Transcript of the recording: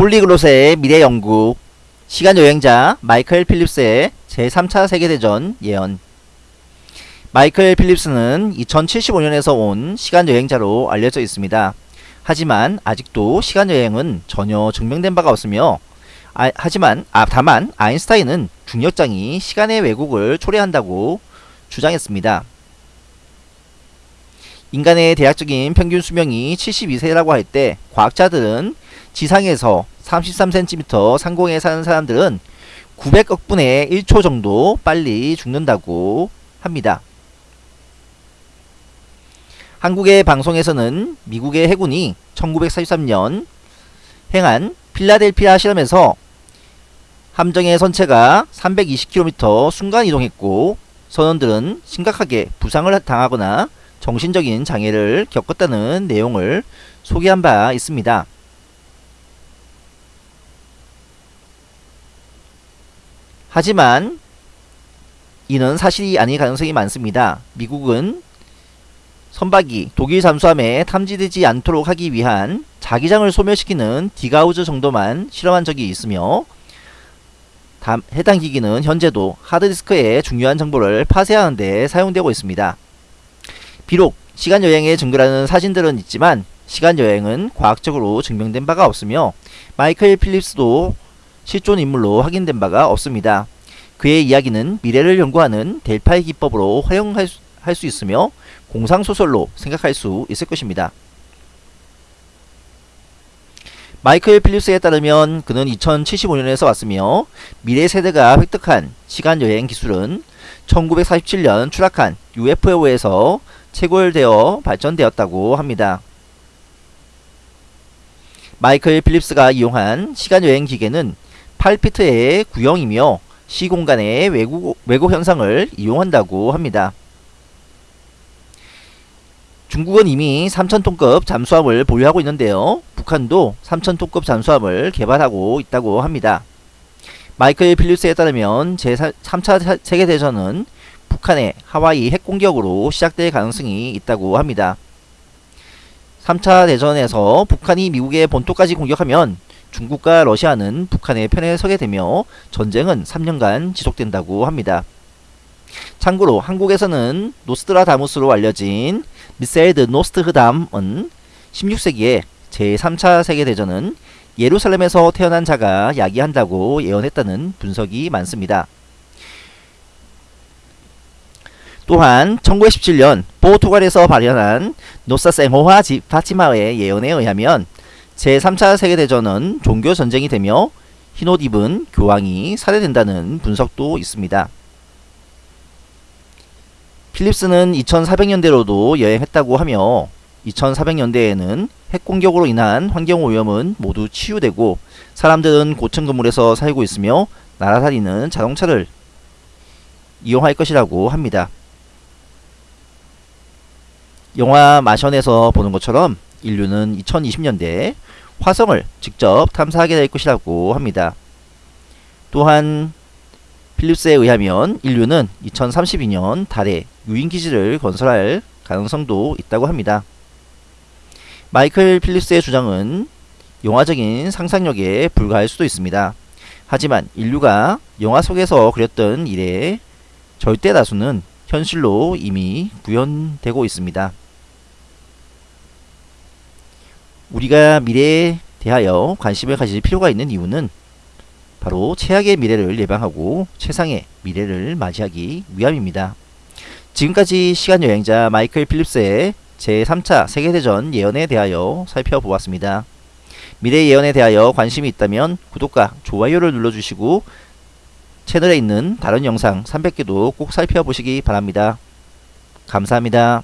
폴리글롯의 미래연구 시간여행자 마이클 필립스의 제3차 세계대전 예언 마이클 필립스는 2075년에서 온 시간여행자로 알려져 있습니다. 하지만 아직도 시간여행은 전혀 증명된 바가 없으며 아, 하지만 아, 다만 아인슈타인은 중력장이 시간의 왜곡을 초래한다고 주장했습니다. 인간의 대략적인 평균 수명이 72세라고 할 때 과학자들은 지상에서 33cm 상공에 사는 사람들은 900억 분의 1초 정도 빨리 죽는다고 합니다. 한국의 방송에서는 미국의 해군이 1943년 행한 필라델피아 실험에서 함정의 선체가 320km 순간 이동했고 선원들은 심각하게 부상을 당하거나 정신적인 장애를 겪었다는 내용을 소개한 바 있습니다. 하지만 이는 사실이 아닐 가능성이 많습니다. 미국은 선박이 독일 잠수함에 탐지되지 않도록 하기 위한 자기장을 소멸시키는 디가우즈 정도만 실험한 적이 있으며 해당 기기는 현재도 하드디스크에 중요한 정보를 파쇄하는 데 사용되고 있습니다. 비록 시간여행의 증거라는 사진들은 있지만 시간여행은 과학적으로 증명된 바가 없으며 마이클 필립스도 실존 인물로 확인된 바가 없습니다. 그의 이야기는 미래를 연구하는 델파의 기법으로 활용할 수, 있으며 공상소설로 생각할 수 있을 것입니다. 마이클 필립스에 따르면 그는 2075년에서 왔으며 미래 세대가 획득한 시간여행 기술은 1947년 추락한 UFO에서 체골되어 발전되었다고 합니다. 마이클 필립스가 이용한 시간여행 기계는 8피트의 구형이며 시공간의 왜곡, 왜곡 현상을 이용한다고 합니다. 중국은 이미 3천톤급 잠수함을 보유하고 있는데요. 북한도 3천톤급 잠수함을 개발하고 있다고 합니다. 마이클 필립스에 따르면 제3차 세계대전은 북한의 하와이 핵공격으로 시작될 가능성이 있다고 합니다. 3차 대전에서 북한이 미국의 본토까지 공격하면 중국과 러시아는 북한의 편에 서게 되며 전쟁은 3년간 지속된다고 합니다. 참고로 한국에서는 노스트라다무스로 알려진 미셸 드 노스트흐담은 16세기에 제3차 세계대전은 예루살렘에서 태어난 자가 야기한다고 예언했다는 분석이 많습니다. 또한 1917년 포르투갈에서 발현한 노사생호화 파티마의 예언에 의하면 제3차 세계대전은 종교전쟁이 되며 흰옷 입은 교황이 살해된다는 분석도 있습니다. 필립스는 2400년대로도 여행했다고 하며 2400년대에는 핵공격으로 인한 환경오염은 모두 치유되고 사람들은 고층 건물에서 살고 있으며 날아다니는 자동차를 이용할 것이라고 합니다. 영화 마션에서 보는 것처럼 인류는 2020년대에 화성을 직접 탐사하게 될 것이라고 합니다. 또한 필립스에 의하면 인류는 2032년 달에 유인기지를 건설할 가능성도 있다고 합니다. 마이클 필립스의 주장은 영화적인 상상력에 불과할 수도 있습니다. 하지만 인류가 영화 속에서 그렸던 일의 절대 다수는 현실로 이미 구현되고 있습니다. 우리가 미래에 대하여 관심을 가질 필요가 있는 이유는 바로 최악의 미래를 예방하고 최상의 미래를 맞이하기 위함입니다. 지금까지 시간여행자 마이클 필립스의 제3차 세계대전 예언에 대하여 살펴보았습니다. 미래 예언에 대하여 관심이 있다면 구독과 좋아요를 눌러주시고 채널에 있는 다른 영상 300개도 꼭 살펴보시기 바랍니다. 감사합니다.